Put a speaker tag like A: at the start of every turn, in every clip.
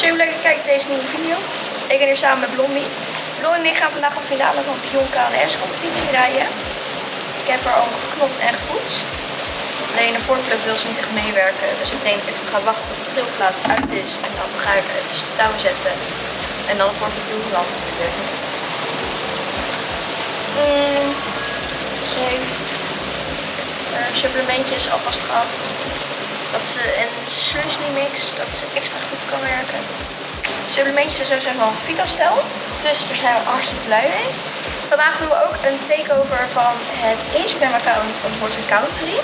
A: Super leuk kijkt naar deze nieuwe video. Ik ben hier samen met Blondie. Blondie en ik gaan vandaag een finale van Pion KNS competitie rijden. Ik heb er al geknot en gepoetst. Alleen de voorpluk wil ze niet echt meewerken. Dus ik denk ik ga wachten tot de trilplaat uit is. En dan ga ik dus de touwen zetten. En dan de voorpluk doen land natuurlijk niet. Mm, ze heeft uh, supplementjes alvast gehad. Dat ze een Sunsly mix, dat ze extra goed kan werken. Supplementjes en zo zijn van Vitastel. Dus daar zijn we hartstikke blij mee. Vandaag doen we ook een takeover van het Instagram account van Horse Country.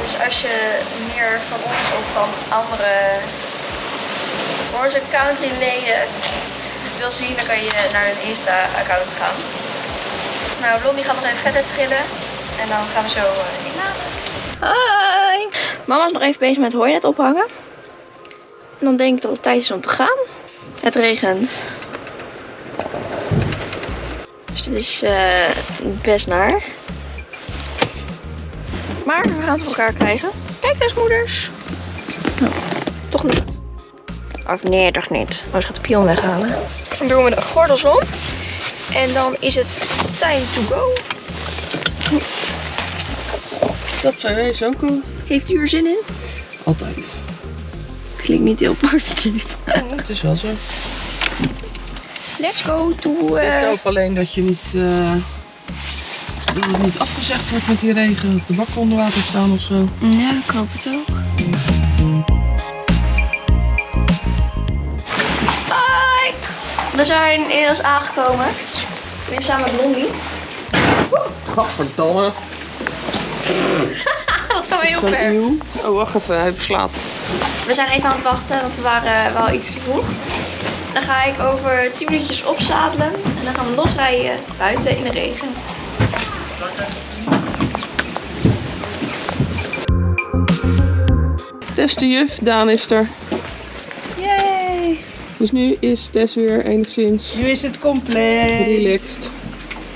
A: Dus als je meer van ons of van andere Horse Country leden wil zien, dan kan je naar hun Insta account gaan. Nou, Blondie gaat nog even verder trillen. En dan gaan we zo Mama is nog even bezig met hooinet ophangen. En dan denk ik dat het tijd is om te gaan. Het regent. Dus dit is uh, best naar. Maar we gaan het voor elkaar krijgen. Kijk eens moeders. Oh, toch niet. Of nee, toch niet. Oh, ze gaat de pion weghalen. Dan doen we de gordels om. En dan is het time to go.
B: Dat zijn wij zo cool.
A: Heeft u er zin in?
B: Altijd.
A: Klinkt niet heel positief.
B: Oh, het is wel zo.
A: Let's go to... Uh...
B: Ik hoop alleen dat je niet... Uh, dat het niet afgezegd wordt met die regen. Dat de bakken onder water staan of zo.
A: Ja, ik hoop het ook. Hoi! We zijn inmiddels aangekomen. Weer samen met Blondie.
B: Gadverdamme.
A: dat gaan we heel ver.
B: Nieuw. Oh, wacht even. Hij beslaat.
A: We zijn even aan het wachten, want we waren wel iets te vroeg. Dan ga ik over 10 minuutjes opzadelen. En dan gaan we losrijden buiten in de regen.
B: Tess de juf, Daan is er.
C: Yay!
B: Dus nu is Tess weer enigszins
C: Nu is het compleet.
B: relaxed.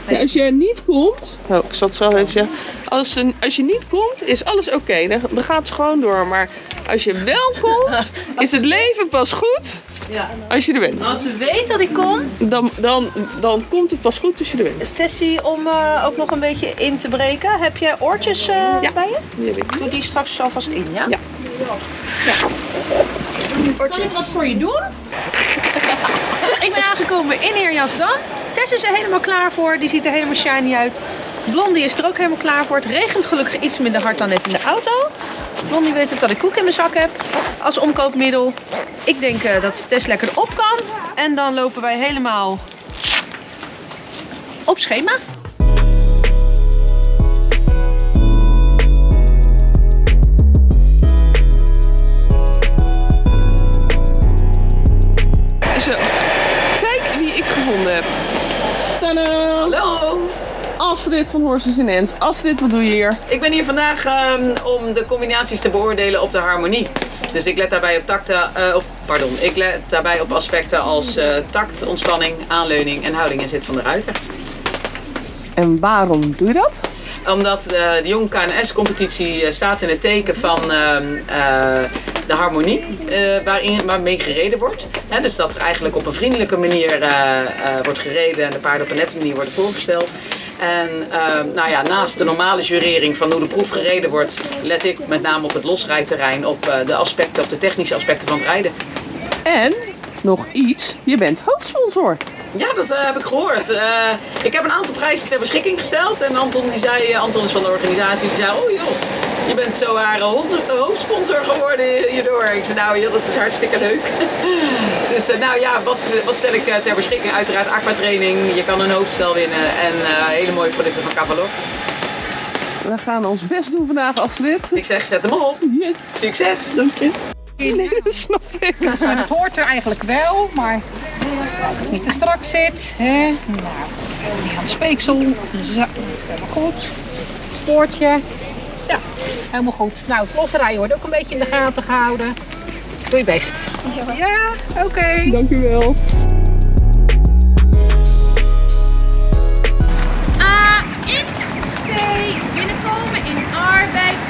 B: Ja, als je niet komt, oh, ik zal het zo even zeggen. Als, als je niet komt, is alles oké. Dan, dan gaat het gewoon door. Maar als je wel komt, is het leven pas goed
C: Ja.
B: als je er bent.
C: Als we weten dat ik kom,
B: Dan, dan, dan komt het pas goed als je er bent.
C: Tessie, om uh, ook nog een beetje in te breken. Heb je oortjes uh,
B: Ja.
C: bij je?
B: Die heb ik.
C: Doe die straks alvast in, ja?
B: Ja.
C: Kan ik wat voor je doen? ik ben aangekomen in Eerjasdam. Tess is er helemaal klaar voor. Die ziet er helemaal shiny uit. Blondie is er ook helemaal klaar voor. Het regent gelukkig iets minder hard dan net in de auto. Blondie weet ook dat ik koek in mijn zak heb als omkoopmiddel. Ik denk uh, dat Tess lekker op kan. En dan lopen wij helemaal op schema.
B: Astrid van Horses in Ens. Astrid, wat doe je hier?
D: Ik ben hier vandaag um, om de combinaties te beoordelen op de harmonie. Dus ik let daarbij op, uh, op, pardon, ik let daarbij op aspecten als uh, tact, ontspanning, aanleuning en houding en zit van de ruiter.
B: En waarom doe je dat?
D: Omdat uh, de Jong KNS competitie staat in het teken van de harmonie waarin, waarmee gereden wordt. He, dus dat er eigenlijk op een vriendelijke manier wordt gereden en de paarden op een nette manier worden voorgesteld. En uh, nou ja, naast de normale jurering van hoe de proef gereden wordt, let ik met name op het losrijterrein, op uh, de aspecten, op de technische aspecten van het rijden.
B: En nog iets, je bent hoofdsponsor.
D: Ja, dat uh, heb ik gehoord. ik heb een aantal prijzen ter beschikking gesteld en Anton die zei, Anton is van de organisatie, die zei, oh joh, je bent zo haar hoofdsponsor geworden hierdoor. Ik zei, nou ja, dat is hartstikke leuk. dus nou ja, wat, wat stel ik ter beschikking? Uiteraard aquatraining, je kan een hoofdstel winnen en uh, hele mooie producten van Cavalor.
B: We gaan ons best doen vandaag, Astrid.
D: Ik zeg, zet hem op.
B: Yes.
D: Succes.
B: Dank je. Nee, dat snap ik.
E: Dus, het hoort er eigenlijk wel, maar als het niet te strak zit. Hè? Nou, die gaan speeksel. Zo, helemaal goed. Spoortje. Ja, helemaal goed. Nou, het losrijden wordt ook een beetje in de gaten gehouden. Doe je best. Ja, ja oké. Okay.
B: Dank u wel.
C: AXC binnenkomen in arbeidsstap.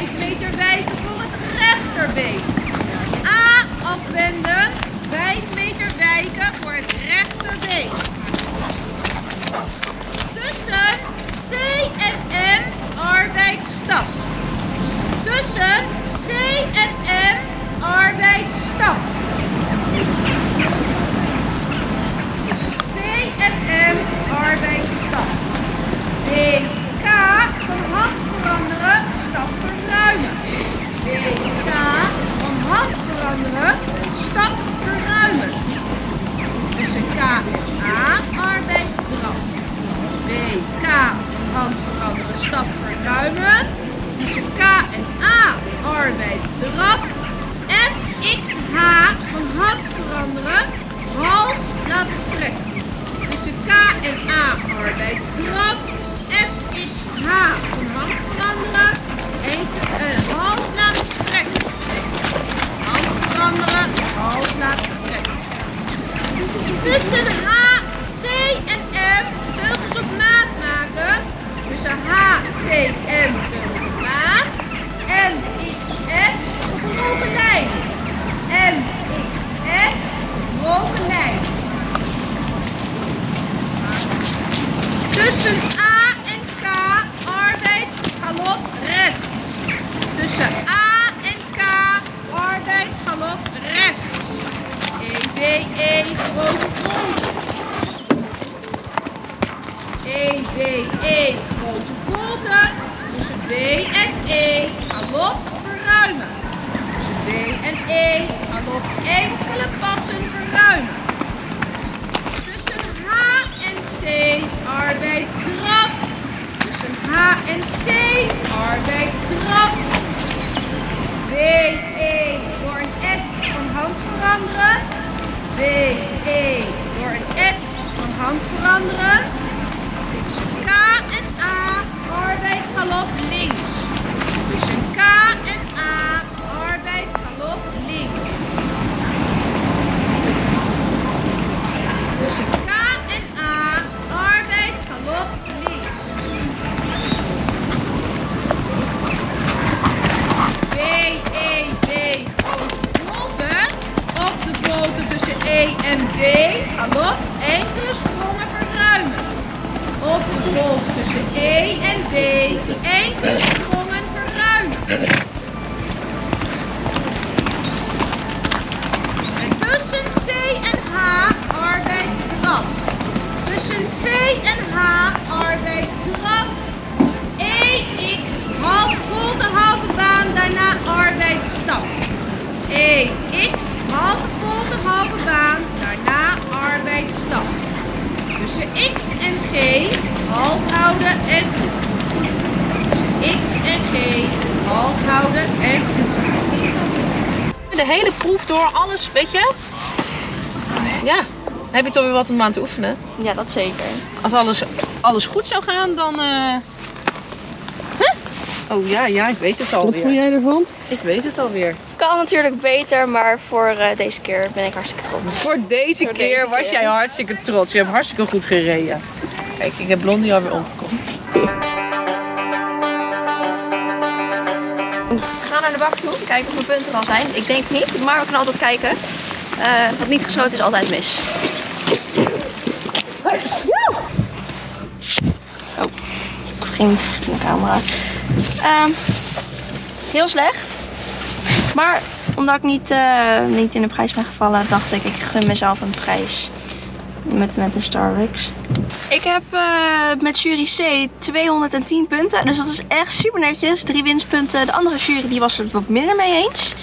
C: 5 meter wijken voor het rechterbeen. A afwenden, 5 meter wijken voor het rechterbeen. Tussen C en M arbeidsstap. Tussen C en M arbeidsstap. C en M arbeidsstap. BK van hand veranderen, stap verruimen. BK van hand veranderen, stap verruimen. Tussen K en A arbeidsdraf. BK van hand veranderen, stap verruimen. Tussen K en A arbeidsdraf. FXH van hand veranderen, hals laten strekken. Tussen K en A arbeidsdraf. FXH van hand veranderen, enkel, eh, hals laten strekken. Hand veranderen, hals laten strekken. Tussen H, C en M teugels op maat maken. Tussen H, C, M teugels op maat. M, X, F op een hoge lijn. M, X, F, hoge lijn. Tussen A en K arbeidsgalop rechts. Tussen A en K arbeidsgalop rechts. E, B, E, grote volte. E, B, E, grote volte. Tussen B en E, galop verruimen. Tussen B en E, galop enkele passen verruimen. Tussen H en C, arbeidsdraf. Tussen H en C, arbeidsdraf. B, E, door een S van hand veranderen. B, E, door een S van hand veranderen. Tussen K en A, arbeidsgalop links. De hele proef door, alles, weet je? Ja, heb je toch weer wat om aan te oefenen.
A: Ja, dat zeker.
C: Als alles, alles goed zou gaan, dan... eh, huh? Oh ja, ja, ik weet het
B: Wat
C: alweer.
B: vond jij ervan?
C: Ik weet het alweer.
A: Kan natuurlijk beter, maar voor eh, deze keer ben ik hartstikke trots.
C: Voor deze
A: Voor
C: keer
A: deze
C: was
A: keer.
C: jij hartstikke trots. Je hebt hartstikke goed gereden. Kijk, ik heb Blondie alweer omgekocht.
A: Gaan naar de bak toe, kijken of mijn punten al zijn. Ik denk niet, maar we kunnen altijd kijken. Eh, wat niet gesloten is altijd mis. Oh, ik ging richting de camera. Ehm, heel slecht. Maar omdat ik niet, eh, niet in de prijs ben gevallen, dacht ik, ik gun mezelf een prijs. Met, met de Starbucks. Ik heb eh, met jury C 210 punten. Dus dat is echt super netjes. Drie winstpunten. De andere jury die was het wat minder mee eens.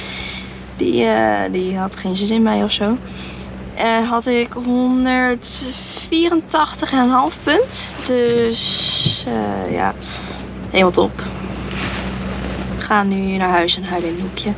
A: Die, eh, die had geen zin in mij of zo. Eh, had ik 184,5 punt. Dus ja, helemaal top. We gaan nu naar huis en huilen in een hoekje.